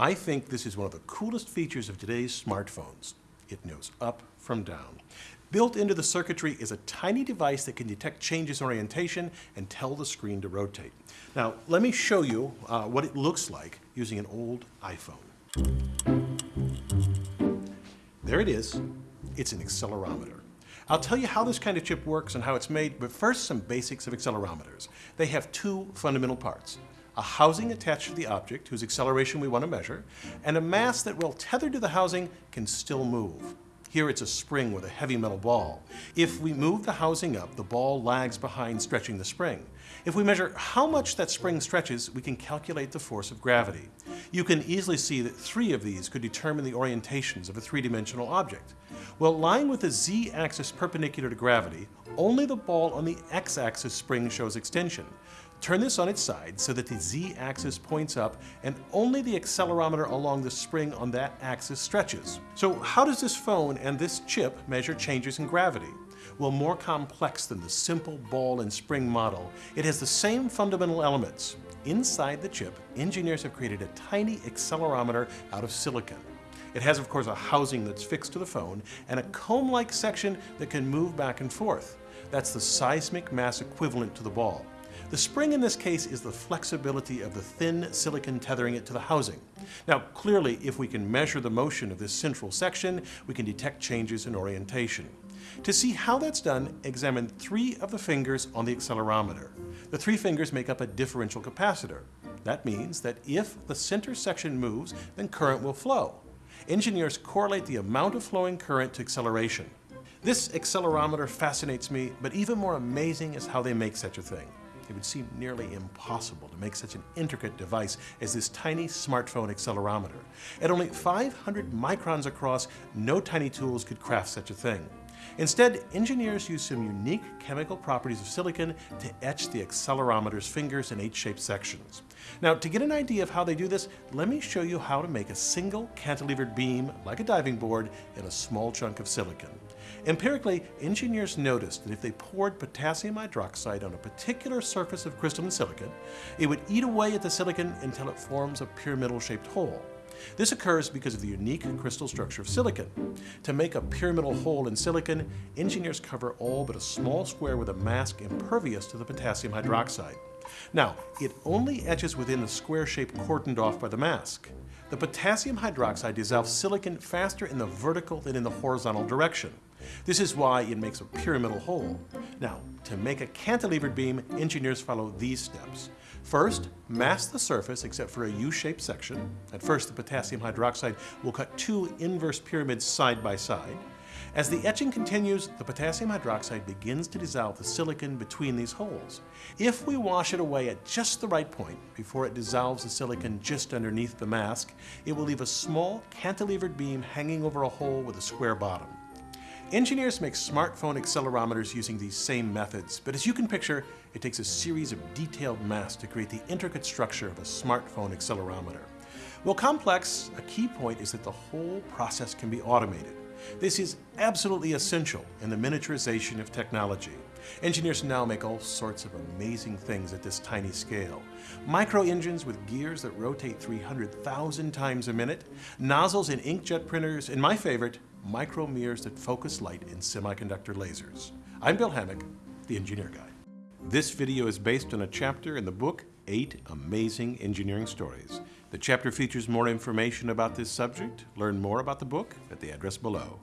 I think this is one of the coolest features of today's smartphones. It knows up from down. Built into the circuitry is a tiny device that can detect changes in orientation and tell the screen to rotate. Now, let me show you uh, what it looks like using an old iPhone. There it is. It's an accelerometer. I'll tell you how this kind of chip works and how it's made, but first some basics of accelerometers. They have two fundamental parts a housing attached to the object whose acceleration we want to measure, and a mass that, while tethered to the housing, can still move. Here it's a spring with a heavy metal ball. If we move the housing up, the ball lags behind stretching the spring. If we measure how much that spring stretches, we can calculate the force of gravity. You can easily see that three of these could determine the orientations of a three-dimensional object. Well, lying with the z-axis perpendicular to gravity, only the ball on the x-axis spring shows extension. Turn this on its side so that the z-axis points up and only the accelerometer along the spring on that axis stretches. So how does this phone and this chip measure changes in gravity? Well, more complex than the simple ball and spring model, it has the same fundamental elements. Inside the chip, engineers have created a tiny accelerometer out of silicon. It has, of course, a housing that's fixed to the phone and a comb-like section that can move back and forth. That's the seismic mass equivalent to the ball. The spring in this case is the flexibility of the thin silicon tethering it to the housing. Now, clearly, if we can measure the motion of this central section, we can detect changes in orientation. To see how that's done, examine three of the fingers on the accelerometer. The three fingers make up a differential capacitor. That means that if the center section moves, then current will flow. Engineers correlate the amount of flowing current to acceleration. This accelerometer fascinates me, but even more amazing is how they make such a thing. It would seem nearly impossible to make such an intricate device as this tiny smartphone accelerometer. At only 500 microns across, no tiny tools could craft such a thing. Instead, engineers use some unique chemical properties of silicon to etch the accelerometer's fingers in H-shaped sections. Now, to get an idea of how they do this, let me show you how to make a single cantilevered beam, like a diving board, in a small chunk of silicon. Empirically, engineers noticed that if they poured potassium hydroxide on a particular surface of crystalline silicon, it would eat away at the silicon until it forms a pyramidal-shaped hole. This occurs because of the unique crystal structure of silicon. To make a pyramidal hole in silicon, engineers cover all but a small square with a mask impervious to the potassium hydroxide. Now, it only etches within the square shape cordoned off by the mask. The potassium hydroxide dissolves silicon faster in the vertical than in the horizontal direction. This is why it makes a pyramidal hole. Now, to make a cantilevered beam, engineers follow these steps. First, mask the surface except for a U-shaped section. At first, the potassium hydroxide will cut two inverse pyramids side by side. As the etching continues, the potassium hydroxide begins to dissolve the silicon between these holes. If we wash it away at just the right point, before it dissolves the silicon just underneath the mask, it will leave a small cantilevered beam hanging over a hole with a square bottom. Engineers make smartphone accelerometers using these same methods, but as you can picture, it takes a series of detailed masks to create the intricate structure of a smartphone accelerometer. While complex, a key point is that the whole process can be automated. This is absolutely essential in the miniaturization of technology. Engineers now make all sorts of amazing things at this tiny scale. Micro engines with gears that rotate 300,000 times a minute, nozzles in inkjet printers, and my favorite, micro mirrors that focus light in semiconductor lasers. I'm Bill Hammack, the Engineer Guy. This video is based on a chapter in the book, Eight Amazing Engineering Stories. The chapter features more information about this subject. Learn more about the book at the address below.